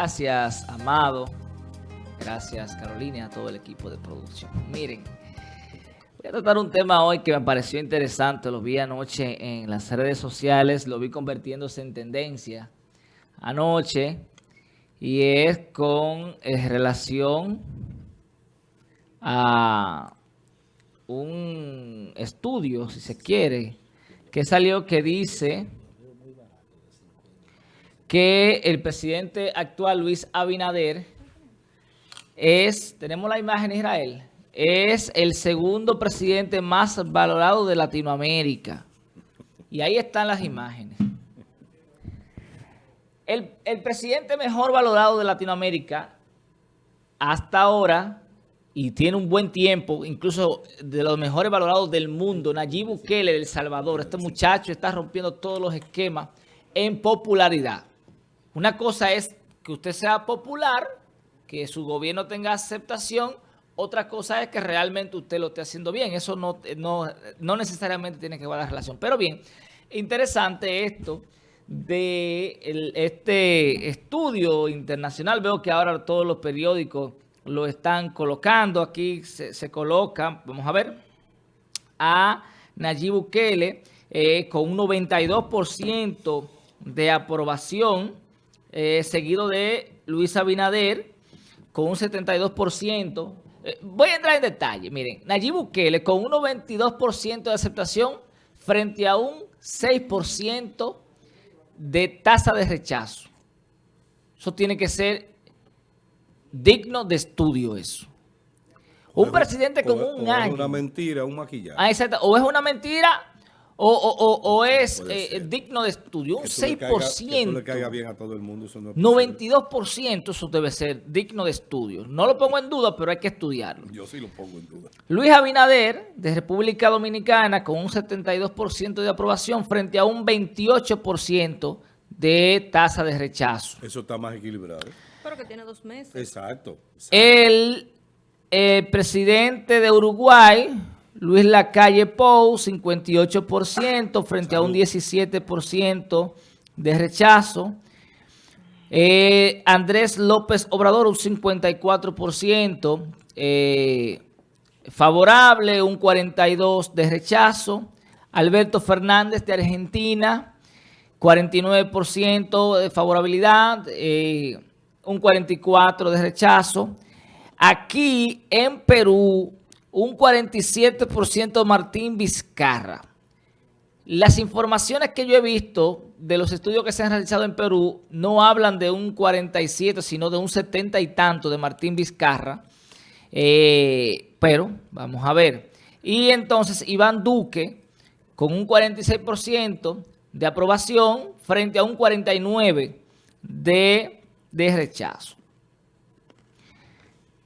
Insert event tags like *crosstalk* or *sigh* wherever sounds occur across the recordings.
Gracias, Amado. Gracias, Carolina, a todo el equipo de producción. Miren, voy a tratar un tema hoy que me pareció interesante. Lo vi anoche en las redes sociales, lo vi convirtiéndose en tendencia anoche. Y es con eh, relación a un estudio, si se quiere, que salió que dice que el presidente actual, Luis Abinader, es, tenemos la imagen Israel, es el segundo presidente más valorado de Latinoamérica. Y ahí están las imágenes. El, el presidente mejor valorado de Latinoamérica hasta ahora, y tiene un buen tiempo, incluso de los mejores valorados del mundo, Nayib Bukele del Salvador. Este muchacho está rompiendo todos los esquemas en popularidad. Una cosa es que usted sea popular, que su gobierno tenga aceptación, otra cosa es que realmente usted lo esté haciendo bien. Eso no, no, necesariamente tiene que ver la relación. Pero bien, interesante esto de este estudio internacional. Veo que ahora todos los periódicos lo están colocando. Aquí se, se coloca, vamos a ver, a Nayib Bukele eh, con un 92% de aprobación eh, seguido de Luis Abinader con un 72%. Eh, voy a entrar en detalle. Miren, Nayib Bukele con un 92% de aceptación frente a un 6% de tasa de rechazo. Eso tiene que ser digno de estudio eso. Un presidente con un año. es una mentira, un maquillaje. Ah, o es una mentira o, es eh, digno de estudio, un 6%. le caiga bien a todo el mundo. 92% eso debe ser digno de estudio. No lo pongo en duda, pero hay que estudiarlo. Yo sí lo pongo en duda. Luis Abinader, de República Dominicana, con un 72% de aprobación frente a un 28% de tasa de rechazo. Eso está más equilibrado. Pero que tiene dos meses. Exacto. El presidente de Uruguay Luis Lacalle Pou, 58% frente a un 17% de rechazo. Eh, Andrés López Obrador, un 54% eh, favorable, un 42% de rechazo. Alberto Fernández de Argentina, 49% de favorabilidad, eh, un 44% de rechazo. Aquí en Perú, un 47% Martín Vizcarra. Las informaciones que yo he visto de los estudios que se han realizado en Perú no hablan de un 47, sino de un 70 y tanto de Martín Vizcarra. Eh, pero vamos a ver. Y entonces Iván Duque con un 46% de aprobación frente a un 49% de, de rechazo.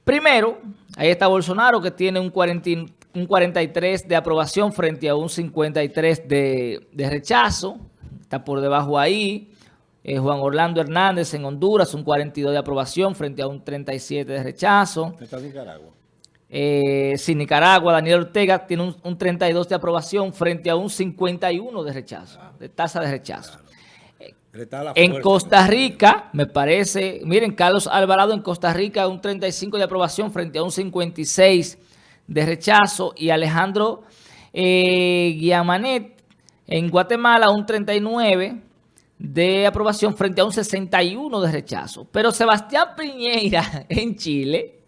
Primero, ahí está Bolsonaro que tiene un, 43 de aprobación frente a un 53 de, rechazo. Está por debajo ahí. Eh, Juan Orlando Hernández en Honduras, un 42 de aprobación frente a un 37 de rechazo. Está Nicaragua. Eh, sí, Nicaragua, Daniel Ortega tiene un, 32 de aprobación frente a un 51 de rechazo, de tasa de rechazo. En Costa Rica, me parece, miren, Carlos Alvarado en Costa Rica un 35 de aprobación frente a un 56 de rechazo y Alejandro eh, Guiamanet en Guatemala un 39 de aprobación frente a un 61 de rechazo. Pero Sebastián Piñeira *laughs* en Chile,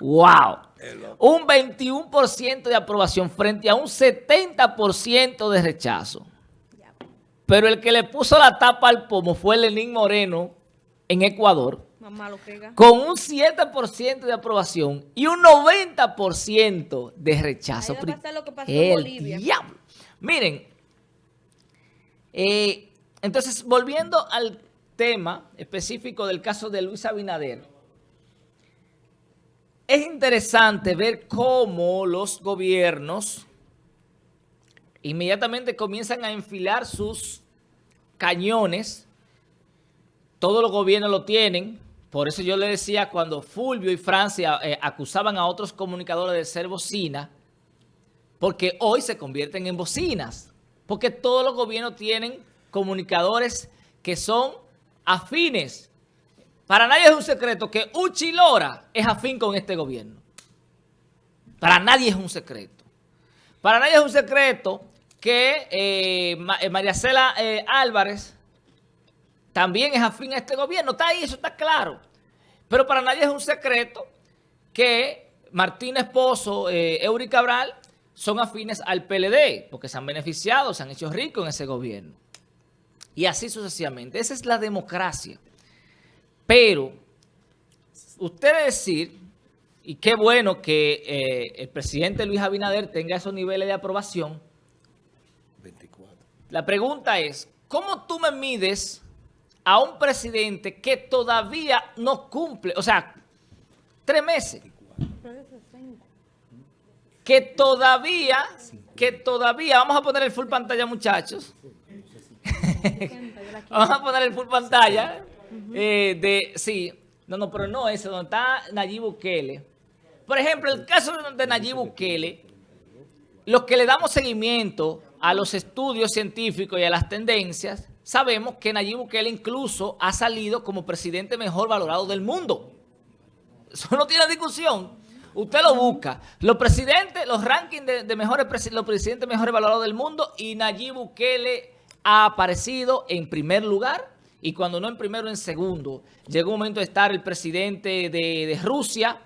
wow, un 21% de aprobación frente a un 70% de rechazo. Pero el que le puso la tapa al pomo fue Lenín Moreno en Ecuador. Con un 7% de aprobación y un 90% de rechazo. lo que pasó en Bolivia. Diablo. Miren, eh, entonces volviendo al tema específico del caso de Luis Abinader, es interesante ver cómo los gobiernos inmediatamente comienzan a enfilar sus cañones. Todos los gobiernos lo tienen. Por eso yo le decía cuando Fulvio y Francia eh, acusaban a otros comunicadores de ser bocina, porque hoy se convierten en bocinas. Porque todos los gobiernos tienen comunicadores que son afines. para nadie es un secreto que Uchi Lora es afín con este gobierno. Para nadie es un secreto. Para nadie es un secreto que eh, eh, María Cela eh, Álvarez también es afín a este gobierno. Está ahí, eso está claro. Pero para nadie es un secreto que Martín Esposo, Eury Cabral, son afines al PLD, porque se han beneficiado, se han hecho ricos en ese gobierno. Y así sucesivamente. Esa es la democracia. Pero, usted decir, y qué bueno que eh, el presidente Luis Abinader tenga esos niveles de aprobación. 24. La pregunta es, ¿cómo tú me mides a un presidente que todavía no cumple, o sea, tres meses? Que todavía, que todavía, vamos a poner el full pantalla muchachos. *laughs* vamos a poner el full pantalla. Eh, de, sí, no, no, pero no ese, donde está Nayib Bukele. Por ejemplo, el caso de Nayib Bukele, los que le damos seguimiento a los estudios científicos y a las tendencias, sabemos que Nayib Bukele incluso ha salido como presidente mejor valorado del mundo. Eso no tiene discusión. Usted lo busca. Los presidentes, los rankings de, mejores los presidentes mejores valorados del mundo y Nayib Bukele ha aparecido en primer lugar y cuando no en primero, en segundo. Llegó un momento de estar el presidente de, Rusia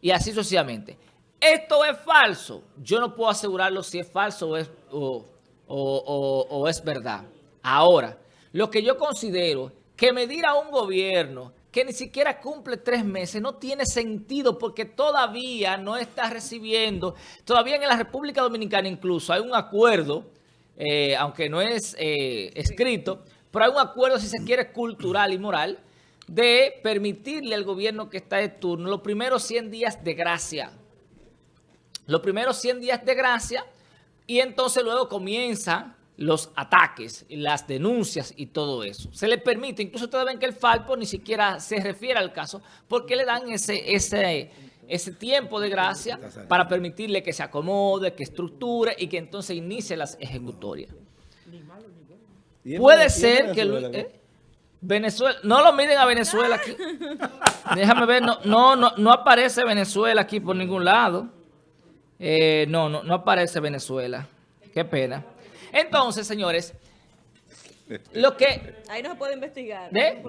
y así sucesivamente. Esto es falso. Yo no puedo asegurarlo si es falso o es, o, es verdad. Ahora, lo que yo considero que medir a un gobierno que ni siquiera cumple tres meses no tiene sentido porque todavía no está recibiendo, todavía en la República Dominicana incluso hay un acuerdo, eh, aunque no es eh, escrito, pero hay un acuerdo, si se quiere, cultural y moral, de permitirle al gobierno que está de turno los primeros 100 días de gracia. Los primeros 100 días de gracia y entonces luego comienzan los ataques, las denuncias y todo eso. Se le permite, incluso ustedes ven que el Falpo ni siquiera se refiere al caso porque le dan ese, ese, ese tiempo de gracia para permitirle que se acomode, que estructure y que entonces inicie las ejecutorias. Puede ser que... ¿eh? Venezuela, no lo miren a Venezuela aquí. *laughs* Déjame ver, no, no, no, aparece Venezuela aquí por ningún lado. Eh, no, no, no aparece Venezuela. Qué pena. Entonces, señores, lo que... Ahí no se puede investigar. ¿De?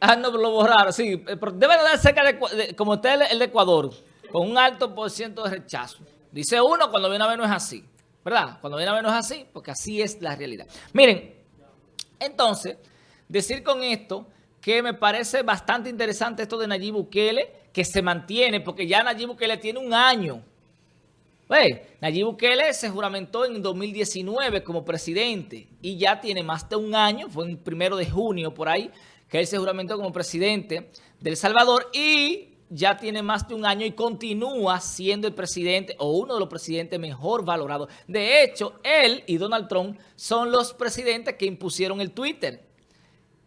Ah, no, lo borraron, sí. Eh, pero debe dar cerca de, como usted el de Ecuador, con un alto por ciento de rechazo. Dice uno, cuando viene a ver no es así. ¿verdad? Cuando viene a menos así, porque así es la realidad. Miren, entonces, decir con esto que me parece bastante interesante esto de Nayib Bukele, que se mantiene, porque ya Nayib Bukele tiene un año. ¿Ve? Nayib Bukele se juramentó en 2019 como presidente y ya tiene más de un año, fue el primero de junio por ahí, que él se juramentó como presidente de El Salvador y ya tiene más de un año y continúa siendo el presidente o uno de los presidentes mejor valorados. De hecho, él y Donald Trump son los presidentes que impusieron el Twitter,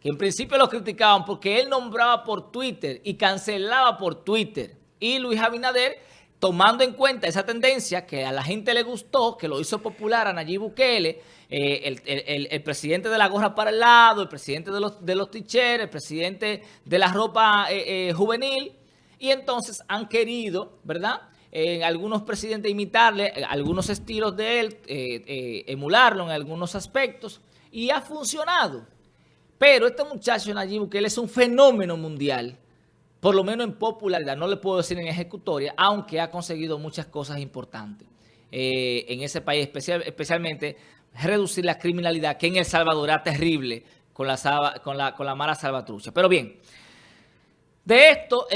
que en principio lo criticaban porque él nombraba por Twitter y cancelaba por Twitter. Y Luis Abinader, tomando en cuenta esa tendencia que a la gente le gustó, que lo hizo popular a Nayib Bukele, eh, el, presidente de la gorra para el lado, el presidente de los, de los el presidente de la ropa eh, eh, juvenil, y entonces han querido, ¿verdad?, en algunos presidentes imitarle algunos estilos de él, emularlo en algunos aspectos, y ha funcionado. Pero este muchacho Nayib él es un fenómeno mundial, por lo menos en popularidad, no le puedo decir en ejecutoria, aunque ha conseguido muchas cosas importantes en ese país, especialmente reducir la criminalidad, que en El Salvador era terrible con la, con la, con la mala salvatrucha. Pero bien, de esto,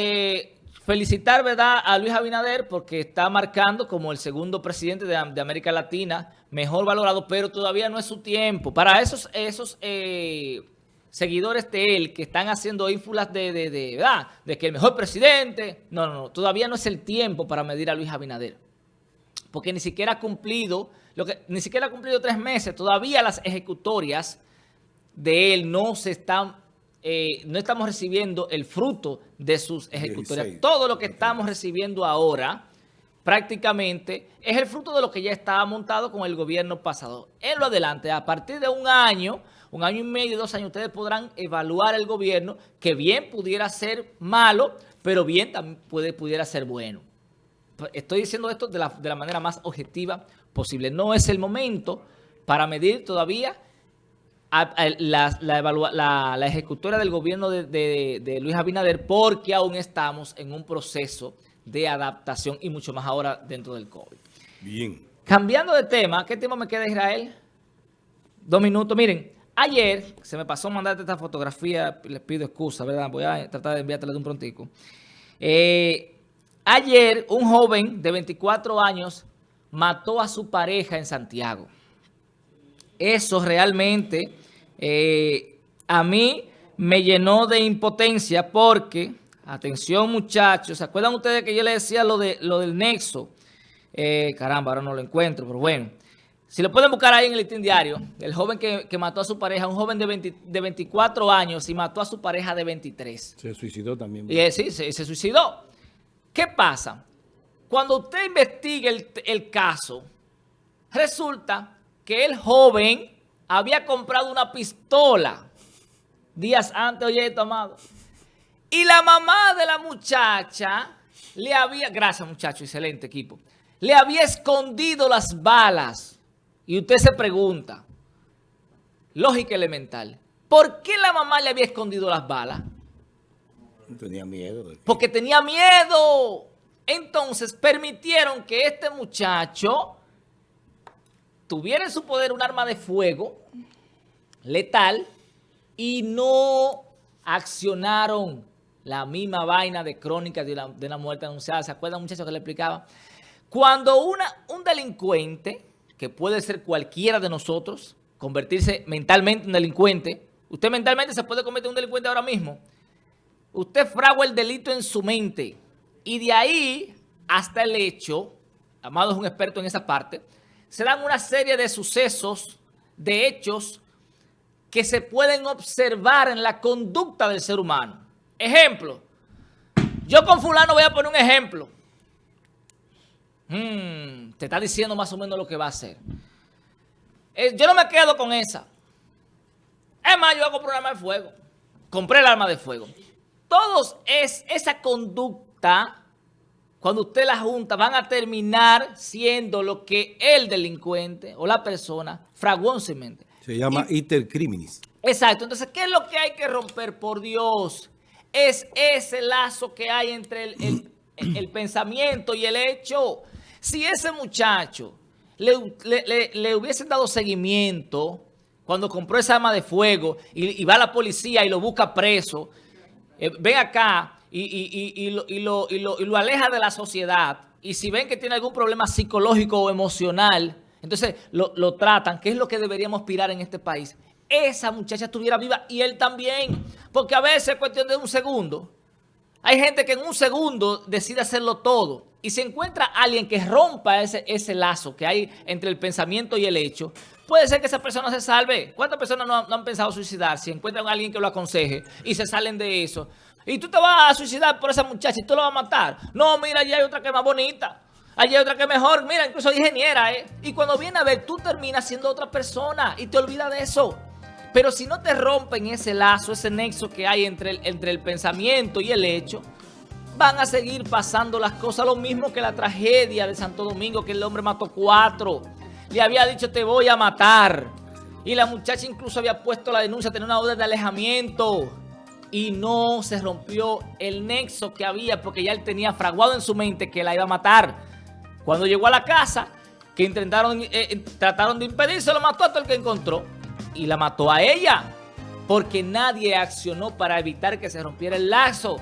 Felicitar ¿verdad? a Luis Abinader porque está marcando como el segundo presidente de, América Latina mejor valorado, pero todavía no es su tiempo. Para esos, esos eh, seguidores de él que están haciendo ínfulas de, de, de, ¿verdad? de que el mejor presidente, no, no, no, todavía no es el tiempo para medir a Luis Abinader. Porque ni siquiera ha cumplido, lo que, ni siquiera ha cumplido tres meses, todavía las ejecutorias de él no se están eh, no estamos recibiendo el fruto de sus ejecutorias. Todo lo que estamos recibiendo ahora prácticamente es el fruto de lo que ya estaba montado con el gobierno pasado. En lo adelante, a partir de un año un año y medio, dos años, ustedes podrán evaluar el gobierno que bien pudiera ser malo, pero bien también puede, pudiera ser bueno. Estoy diciendo esto de la, de la manera más objetiva posible. No es el momento para medir todavía la, la, ejecutora del gobierno de, Luis Abinader porque aún estamos en un proceso de adaptación y mucho más ahora dentro del COVID. Bien. Cambiando de tema, ¿qué tema me queda Israel? Dos minutos. Miren, ayer se me pasó mandarte esta fotografía, les pido excusa, ¿verdad? Voy a tratar de enviártela de un prontico. Eh, ayer un joven de 24 años mató a su pareja en Santiago. Eso realmente eh, a mí me llenó de impotencia porque, atención muchachos, ¿se acuerdan ustedes que yo les decía lo, de, lo del nexo? Eh, caramba, ahora no lo encuentro, pero bueno. Si lo pueden buscar ahí en el listín diario, el joven que, mató a su pareja, un joven de, de 24 años y mató a su pareja de 23. Se suicidó también. Y, eh, sí, se, suicidó. ¿Qué pasa? Cuando usted investiga el, el caso, resulta que el joven había comprado una pistola días antes, oye esto, amado. Y la mamá de la muchacha le había, gracias muchacho, excelente equipo, le había escondido las balas. Y usted se pregunta, lógica elemental, ¿por qué la mamá le había escondido las balas? Tenía miedo. Porque tenía miedo. Entonces permitieron que este muchacho tuviera en su poder un arma de fuego letal y no accionaron la misma vaina de crónica de la, muerte anunciada. ¿Se acuerdan, muchachos, que le explicaba? Cuando una, un delincuente, que puede ser cualquiera de nosotros, convertirse mentalmente en delincuente, usted mentalmente se puede convertir en un delincuente ahora mismo, usted fragua el delito en su mente y de ahí hasta el hecho, Amado es un experto en esa parte, se dan una serie de sucesos, de hechos, que se pueden observar en la conducta del ser humano. Ejemplo, yo con fulano voy a poner un ejemplo. Hmm, te está diciendo más o menos lo que va a hacer. Eh, yo no me quedo con esa. Es más, yo hago un programa de fuego. Compré el arma de fuego. Todos es esa conducta cuando usted la junta, van a terminar siendo lo que el delincuente o la persona fraguó en su mente. Se llama intercriminis. Exacto. Entonces, ¿qué es lo que hay que romper? Por Dios, es ese lazo que hay entre el, el, pensamiento y el hecho. Si ese muchacho le, le, hubiesen dado seguimiento cuando compró esa arma de fuego y, va a la policía y lo busca preso, eh, ven acá, y, lo, lo, aleja de la sociedad. Y si ven que tiene algún problema psicológico o emocional, entonces lo, tratan, que es lo que deberíamos aspirar en este país. Esa muchacha estuviera viva y él también. Porque a veces es cuestión de un segundo. Hay gente que en un segundo decide hacerlo todo. Y se encuentra alguien que rompa ese, ese lazo que hay entre el pensamiento y el hecho. Puede ser que esa persona se salve. ¿Cuántas personas no, no han pensado suicidarse? Encuentran a alguien que lo aconseje y se salen de eso. Y tú te vas a suicidar por esa muchacha y tú lo vas a matar. No, mira, allí hay otra que es más bonita. Allí hay otra que es mejor. Mira, incluso ingeniera, ¿eh? Y cuando viene a ver, tú terminas siendo otra persona y te olvidas de eso. Pero si no te rompen ese lazo, ese nexo que hay entre el, entre el pensamiento y el hecho, van a seguir pasando las cosas. Lo mismo que la tragedia de Santo Domingo, que el hombre mató cuatro. Le había dicho, te voy a matar. Y la muchacha incluso había puesto la denuncia, tenía una orden de alejamiento y no se rompió el nexo que había porque ya él tenía fraguado en su mente que la iba a matar. Cuando llegó a la casa, que intentaron, eh, eh, trataron de impedirse, lo mató hasta el que encontró y la mató a ella porque nadie accionó para evitar que se rompiera el lazo.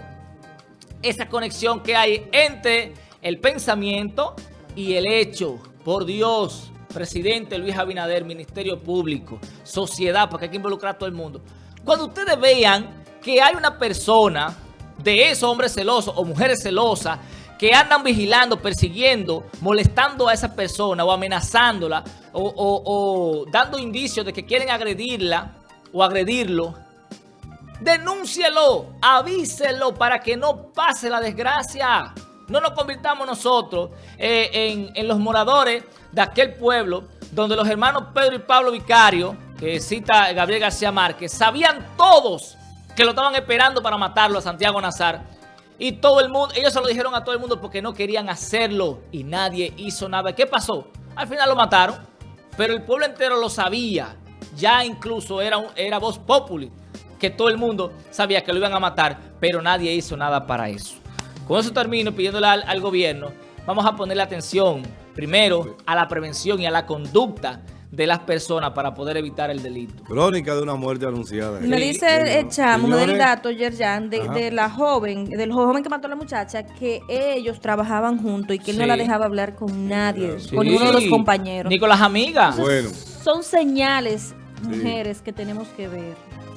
Esa conexión que hay entre el pensamiento y el hecho. Por Dios, presidente Luis Abinader, Ministerio Público, sociedad, porque hay que involucrar a todo el mundo. Cuando ustedes vean que hay una persona de esos hombres celosos o mujeres celosas que andan vigilando, persiguiendo, molestando a esa persona o amenazándola o, dando indicios de que quieren agredirla o agredirlo, denúncielo, avíselo para que no pase la desgracia. No nos convirtamos nosotros eh, en, en los moradores de aquel pueblo donde los hermanos Pedro y Pablo Vicario que cita Gabriel García Márquez, sabían todos que lo estaban esperando para matarlo a Santiago Nazar. Y todo el mundo, ellos se lo dijeron a todo el mundo porque no querían hacerlo y nadie hizo nada. ¿Qué pasó? Al final lo mataron, pero el pueblo entero lo sabía. Ya incluso era, era voz populi, que todo el mundo sabía que lo iban a matar, pero nadie hizo nada para eso. Con eso termino pidiéndole al, al gobierno, vamos a ponerle atención primero a la prevención y a la conducta de las personas para poder evitar el delito. Crónica de una muerte anunciada. Me Sí. dice el chamo, me da el Señores, dato, Yerjan, de, la joven, del joven que mató a la muchacha, que ellos trabajaban juntos y que él no la dejaba hablar con nadie, Sí. con ninguno de los compañeros. Ni con las amigas. Bueno. Son señales, mujeres, que tenemos que ver.